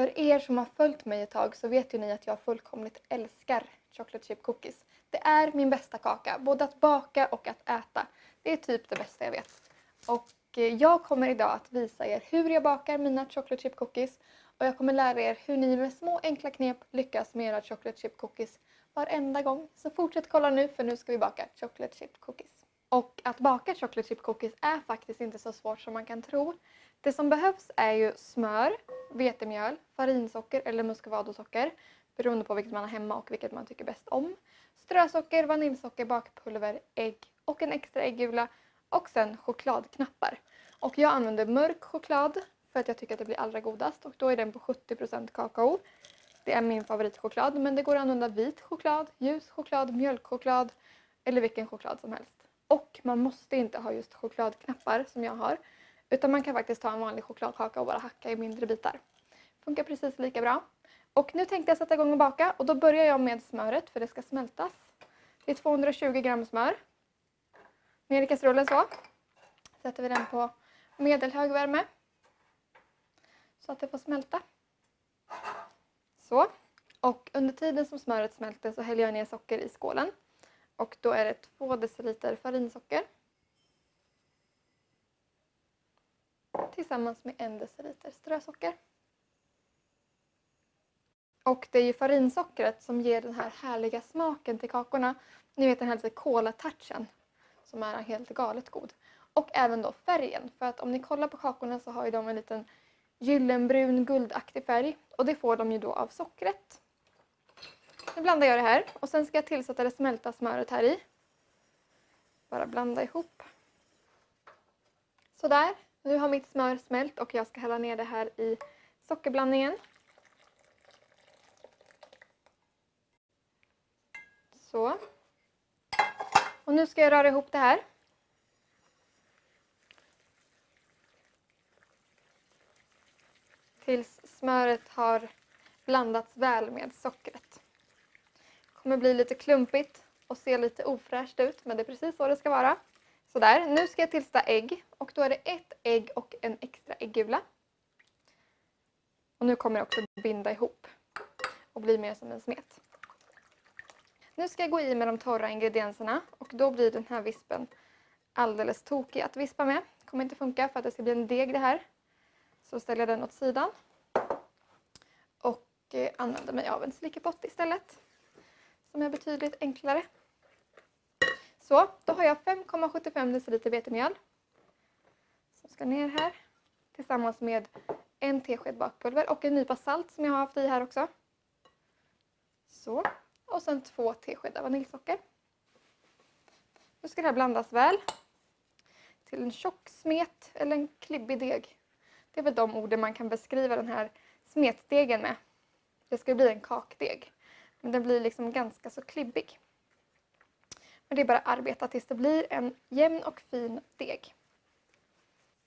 För er som har följt mig ett tag så vet ju ni att jag fullkomligt älskar chocolate chip cookies. Det är min bästa kaka, både att baka och att äta. Det är typ det bästa jag vet. Och eh, jag kommer idag att visa er hur jag bakar mina chocolate chip cookies och jag kommer lära er hur ni med små enkla knep lyckas med era chocolate chip cookies varenda gång. Så fortsätt kolla nu för nu ska vi baka chocolate chip cookies. Och att baka chocolate chip cookies är faktiskt inte så svårt som man kan tro. Det som behövs är ju smör, vetemjöl, farinsocker eller muscovadosocker beroende på vilket man har hemma och vilket man tycker bäst om. Strösocker, vaniljsocker, bakpulver, ägg och en extra äggula och sen chokladknappar. Och jag använder mörk choklad för att jag tycker att det blir allra godast och då är den på 70% kakao. Det är min favoritchoklad men det går att använda vit choklad, ljus choklad, mjölkchoklad eller vilken choklad som helst. Och man måste inte ha just chokladknappar som jag har utan man kan faktiskt ta en vanlig chokladkaka och bara hacka i mindre bitar. Funkar precis lika bra. Och nu tänkte jag sätta igång och baka och då börjar jag med smöret för det ska smältas. Det är 220 gram smör. Ner i kastrullen så. Sätter vi den på medelhög värme. Så att det får smälta. Så. Och under tiden som smöret smälter så häller jag ner socker i skålen. Och då är det 2 deciliter farinsocker. Tillsammans med en deciliter strösocker. Och det är ju farinsockret som ger den här härliga smaken till kakorna. Ni vet den här lite kola-touchen som är helt galet god. Och även då färgen, för att om ni kollar på kakorna så har ju de en liten gyllenbrun guldaktig färg och det får de ju då av sockret. Nu blandar jag det här och sen ska jag tillsätta det smälta smöret här i. Bara blanda ihop. Sådär, nu har mitt smör smält och jag ska hälla ner det här i sockerblandningen. Så. Och nu ska jag röra ihop det här. Tills smöret har blandats väl med sockret. Det kommer bli lite klumpigt och se lite ofräscht ut men det är precis så det ska vara. Sådär, nu ska jag tillsätta ägg och då är det ett ägg och en extra äggula. Och nu kommer det också binda ihop och bli mer som en smet. Nu ska jag gå i med de torra ingredienserna och då blir den här vispen alldeles tokig att vispa med. Det kommer inte funka för att det ska bli en deg det här. Så ställer jag den åt sidan. Och eh, använder mig av en slickepott istället. Som är betydligt enklare. Så, då har jag 5,75 deciliter vetemjöl. Som ska ner här. Tillsammans med en tesked bakpulver och en nypa salt som jag har haft i här också. Så och sen två teskedar vaniljsocker. Nu ska det här blandas väl till en tjock smet eller en klibbig deg. Det är väl de orden man kan beskriva den här smetdegen med. Det ska bli en kakdeg. Men den blir liksom ganska så klibbig. Men det är bara att arbeta tills det blir en jämn och fin deg.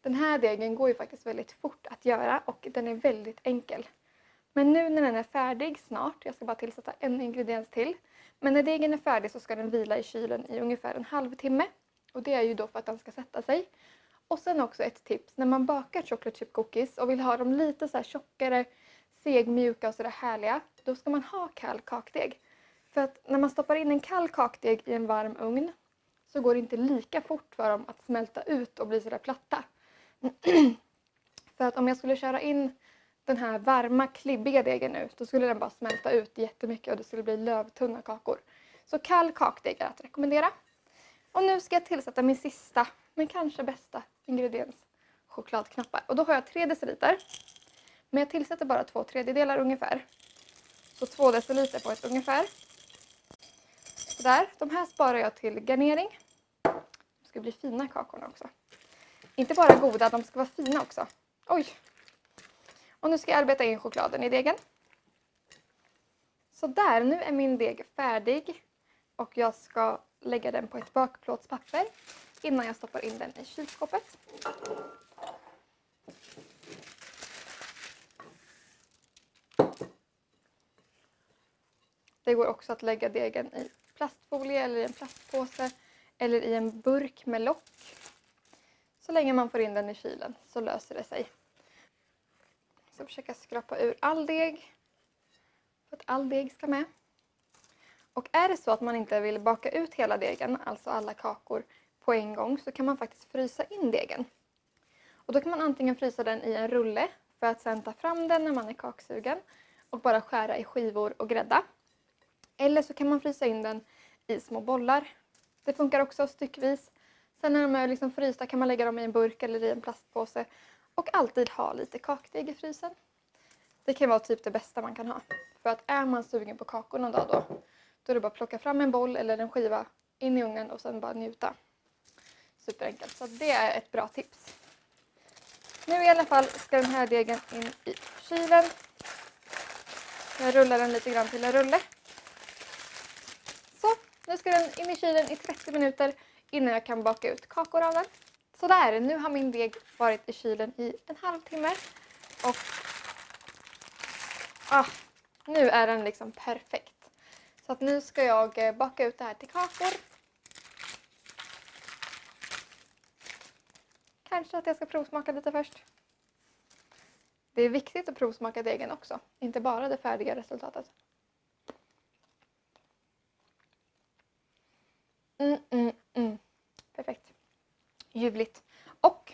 Den här degen går ju faktiskt väldigt fort att göra och den är väldigt enkel. Men nu när den är färdig snart, jag ska bara tillsätta en ingrediens till. Men när degen är färdig så ska den vila i kylen i ungefär en halvtimme. Och det är ju då för att den ska sätta sig. Och sen också ett tips, när man bakar chocolate chip cookies och vill ha dem lite så här tjockare, segmjuka och sådär härliga, då ska man ha kall kakdeg. För att när man stoppar in en kall kakdeg i en varm ugn så går det inte lika fort för dem att smälta ut och bli sådär platta. för att om jag skulle köra in den här varma klibbiga degen nu, då skulle den bara smälta ut jättemycket och det skulle bli lövtunna kakor. Så kall kakdeg är att rekommendera. Och nu ska jag tillsätta min sista, men kanske bästa ingrediens, chokladknappar. Och då har jag 3 deciliter. Men jag tillsätter bara två tredjedelar ungefär. Så 2 deciliter på ett ungefär. Sådär, de här sparar jag till garnering. De ska bli fina kakorna också. Inte bara goda, de ska vara fina också. Oj, och nu ska jag arbeta in chokladen i degen. Så där, nu är min deg färdig och jag ska lägga den på ett bakplåtspapper innan jag stoppar in den i kylskåpet. Det går också att lägga degen i plastfolie eller i en plastpåse eller i en burk med lock. Så länge man får in den i kylen så löser det sig. Så försöka skrapa ur all deg. För att all deg ska med. Och är det så att man inte vill baka ut hela degen, alltså alla kakor, på en gång så kan man faktiskt frysa in degen. Och då kan man antingen frysa den i en rulle för att sedan ta fram den när man är kaksugen och bara skära i skivor och grädda. Eller så kan man frysa in den i små bollar. Det funkar också styckvis. Sen när de är liksom frysta kan man lägga dem i en burk eller i en plastpåse och alltid ha lite kakdeg i frysen. Det kan vara typ det bästa man kan ha. För att är man sugen på kakor någon dag då, då är det bara att plocka fram en boll eller en skiva in i ugnen och sen bara njuta. Superenkelt, så det är ett bra tips. Nu i alla fall ska den här degen in i kylen. Jag rullar den lite grann till en rulle. Nu ska den in i kylen i 30 minuter innan jag kan baka ut kakor av den. Sådär, nu har min deg varit i kylen i en halvtimme och ah, nu är den liksom perfekt. Så att nu ska jag eh, baka ut det här till kakor. Kanske att jag ska provsmaka lite först. Det är viktigt att provsmaka degen också, inte bara det färdiga resultatet. Ljuvligt. Och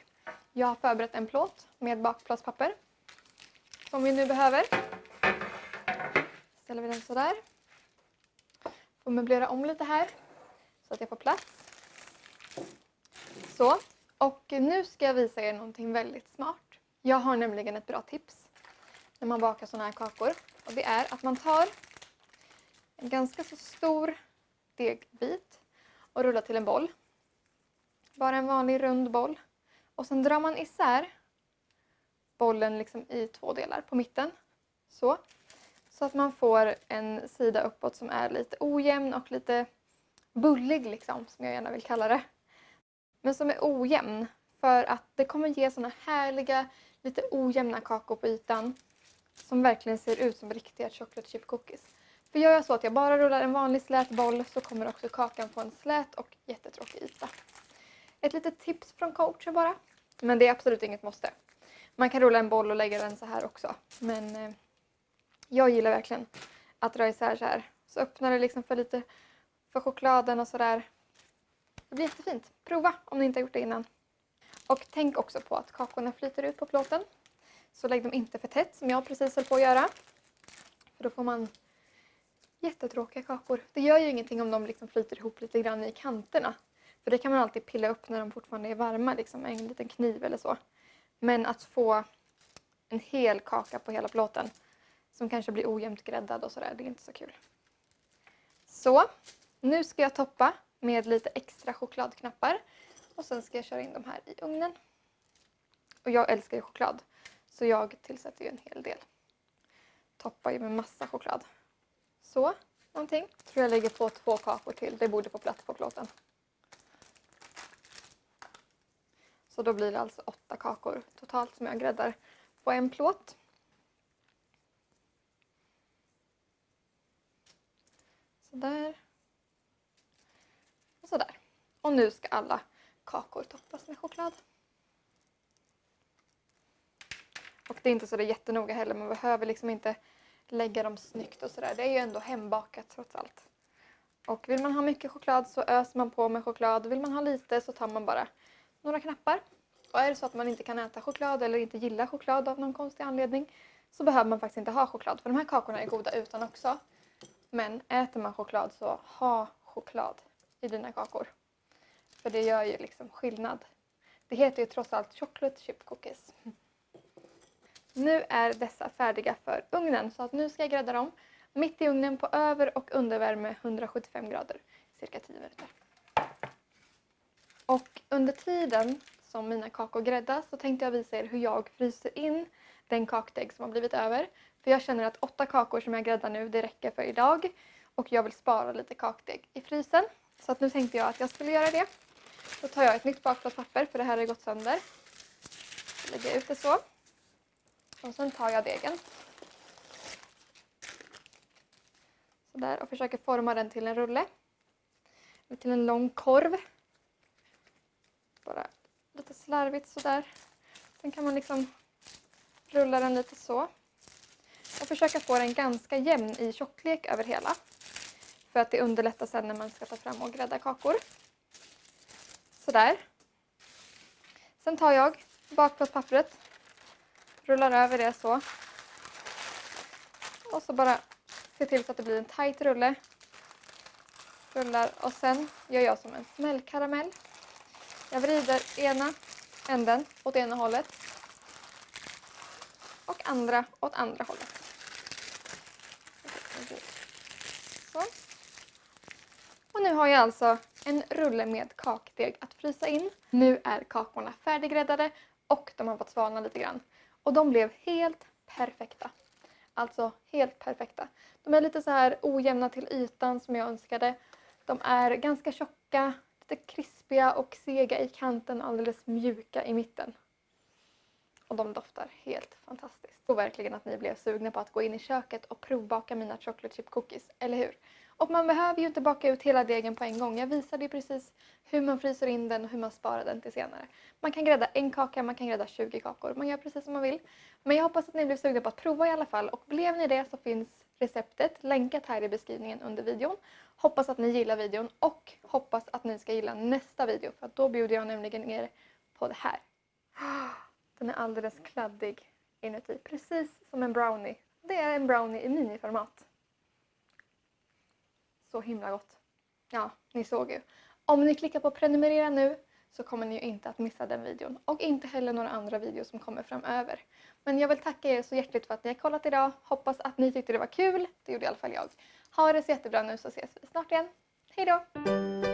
jag har förberett en plåt med bakplåtspapper som vi nu behöver. Ställer vi den sådär. Får möblera om lite här så att jag får plats. Så. Och nu ska jag visa er någonting väldigt smart. Jag har nämligen ett bra tips när man bakar sådana här kakor. Och det är att man tar en ganska så stor degbit och rullar till en boll. Bara en vanlig rund boll. Och sen drar man isär bollen liksom i två delar på mitten. Så. Så att man får en sida uppåt som är lite ojämn och lite bullig liksom, som jag gärna vill kalla det. Men som är ojämn för att det kommer ge såna härliga, lite ojämna kakor på ytan som verkligen ser ut som riktiga chocolate chip cookies. För gör jag så att jag bara rullar en vanlig slät boll så kommer också kakan få en slät och jättetråkig yta. Ett litet tips från coacher bara. Men det är absolut inget måste. Man kan rulla en boll och lägga den så här också. Men eh, jag gillar verkligen att dra isär så här. Så öppnar det liksom för lite för chokladen och sådär. Det blir jättefint. Prova om ni inte har gjort det innan. Och tänk också på att kakorna flyter ut på plåten. Så lägg dem inte för tätt som jag precis höll på att göra. För då får man jättetråkiga kakor. Det gör ju ingenting om de liksom flyter ihop lite grann i kanterna. För det kan man alltid pilla upp när de fortfarande är varma liksom, med en liten kniv eller så. Men att få en hel kaka på hela plåten som kanske blir ojämnt gräddad och sådär, det är inte så kul. Så, nu ska jag toppa med lite extra chokladknappar och sen ska jag köra in de här i ugnen. Och jag älskar ju choklad så jag tillsätter ju en hel del. Toppar ju med massa choklad. Så, någonting. Tror jag lägger på två kakor till, det borde få plats på plåten. Så då blir det alltså åtta kakor totalt som jag gräddar på en plåt. Sådär. Och sådär. Och nu ska alla kakor toppas med choklad. Och det är inte så det är jättenoga heller, man behöver liksom inte lägga dem snyggt och sådär. Det är ju ändå hembakat trots allt. Och vill man ha mycket choklad så öser man på med choklad. Vill man ha lite så tar man bara några knappar. Och är det så att man inte kan äta choklad eller inte gillar choklad av någon konstig anledning så behöver man faktiskt inte ha choklad. För de här kakorna är goda utan också. Men äter man choklad så ha choklad i dina kakor. För det gör ju liksom skillnad. Det heter ju trots allt chocolate chip cookies. Nu är dessa färdiga för ugnen så att nu ska jag grädda dem mitt i ugnen på över och undervärme 175 grader cirka 10 minuter. Och under tiden som mina kakor gräddas så tänkte jag visa er hur jag fryser in den kakdeg som har blivit över. För jag känner att åtta kakor som jag gräddar nu, det räcker för idag. Och jag vill spara lite kakdeg i frysen. Så att nu tänkte jag att jag skulle göra det. Då tar jag ett nytt bakplåtspapper för det här har gått sönder. Så lägger jag ut det så. Och sen tar jag degen. Sådär och försöker forma den till en rulle. Eller till en lång korv. Bara lite slarvigt sådär. Sen kan man liksom rulla den lite så. Och försöka få den ganska jämn i tjocklek över hela. För att det underlättar sen när man ska ta fram och grädda kakor. Sådär. Sen tar jag bakplåtspappret, rullar över det så. Och så bara se till så att det blir en tight rulle. Rullar och sen gör jag som en smällkaramell. Jag vrider ena änden åt ena hållet och andra åt andra hållet. Så. Och nu har jag alltså en rulle med kakdeg att frysa in. Nu är kakorna färdiggräddade och de har fått svalna lite grann. Och de blev helt perfekta. Alltså helt perfekta. De är lite så här ojämna till ytan som jag önskade. De är ganska tjocka, lite krispiga och sega i kanten, alldeles mjuka i mitten. Och de doftar helt fantastiskt. Och verkligen att ni blev sugna på att gå in i köket och provbaka mina chocolate chip cookies, eller hur? Och man behöver ju inte baka ut hela degen på en gång. Jag visade ju precis hur man fryser in den och hur man sparar den till senare. Man kan grädda en kaka, man kan grädda 20 kakor. Man gör precis som man vill. Men jag hoppas att ni blev sugna på att prova i alla fall. Och blev ni det så finns receptet länkat här i beskrivningen under videon. Hoppas att ni gillar videon och hoppas att ni ska gilla nästa video. För då bjuder jag nämligen er på det här. Den är alldeles kladdig inuti. Precis som en brownie. Det är en brownie i miniformat. Så himla gott. Ja, ni såg ju. Om ni klickar på prenumerera nu så kommer ni ju inte att missa den videon och inte heller några andra videor som kommer framöver. Men jag vill tacka er så hjärtligt för att ni har kollat idag. Hoppas att ni tyckte det var kul. Det gjorde i alla fall jag. Ha det så jättebra nu så ses vi snart igen. Hejdå!